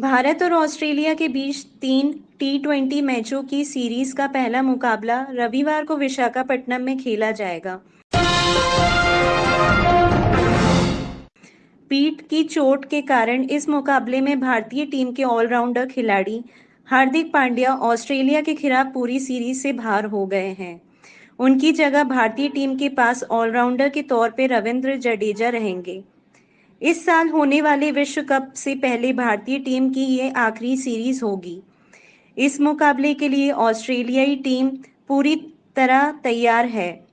भारत और ऑस्ट्रेलिया के बीच तीन टी ट्वेंटी मैचों की सीरीज़ का पहला मुकाबला रविवार को विशाखापट्टनम में खेला जाएगा। पीठ की चोट के कारण इस मुकाबले में भारतीय टीम के ऑलराउंडर खिलाड़ी हार्दिक पांड्या ऑस्ट्रेलिया के खिलाफ पूरी सीरीज़ से बाहर हो गए हैं। उनकी जगह भारतीय टीम के पास ऑलराउंडर के तौर पर रविंद्र जडेजा रहेंगे। इस साल होने वाले विश्व कप से पहले भारतीय टीम की ये आखिरी सीरीज़ होगी। इस मुकाबले के लिए ऑस्ट्रेलियाई टीम पूरी तरह तैयार है।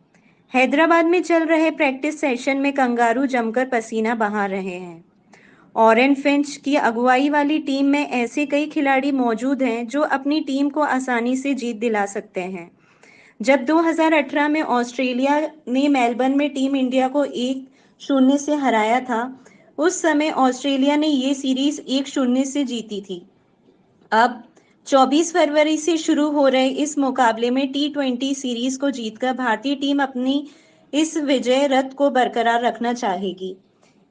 हैदराबाद में चल रहे प्रैक्टिस सेशन में कंगारू जमकर पसीना बहा रहे हैं। ऑरेन फिंच की अगुवाई वाली टीम में ऐसे कई खिलाड़ी मौजूद हैं जो अपनी टीम को आसानी से जीत दिला सकते हैं। जब 2018 में ऑस्ट्रेलिया ने मेलबर्न में टीम इंडिया को एक शून्य से हराया था उस समय ऑस्ट्रेलिया ने ये सीरीज़ एक शून्य से जीती थी। अब 24 फरवरी से शुरू हो रहे इस मुकाबले में टी ट्वेंटी सीरीज़ को जीतकर भारतीय टीम अपनी इस विजय रथ को बरकरार रखना चाहेगी।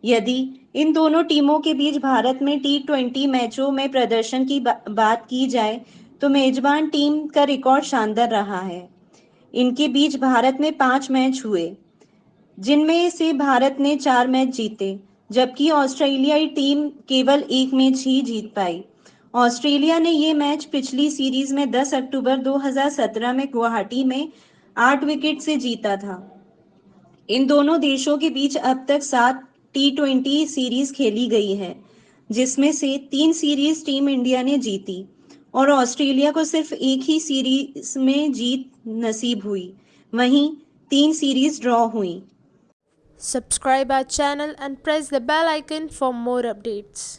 यदि इन दोनों टीमों के बीच भारत में टी ट्वेंटी मैचों में प्रदर्शन की बा, बात की जाए तो मेजबान टीम का रिकॉर्ड शानदार रहा है। इनके बीच भारत में पाँच मैच हुए जिनमें से भारत ने चार मैच जीते। जबकि ऑस्ट्रेलियाई टीम केवल एक मैच ही जीत पाई। ऑस्ट्रेलिया ने ये मैच पिछली सीरीज़ में 10 अक्टूबर 2017 में गुवाहाटी में आठ विकेट से जीता था। इन दोनों देशों के बीच अब तक सात टी ट्वेंटी सीरीज़ खेली गई है, जिसमें से तीन सीरीज़ टीम इंडिया ने जीती और ऑस्ट्रेलिया को सिर्फ़ एक ही सीरीज़ में जीत नसीब हुई। वहीं तीन सीरीज़ ड्रॉ हुई। Subscribe our channel and press the bell icon for more updates.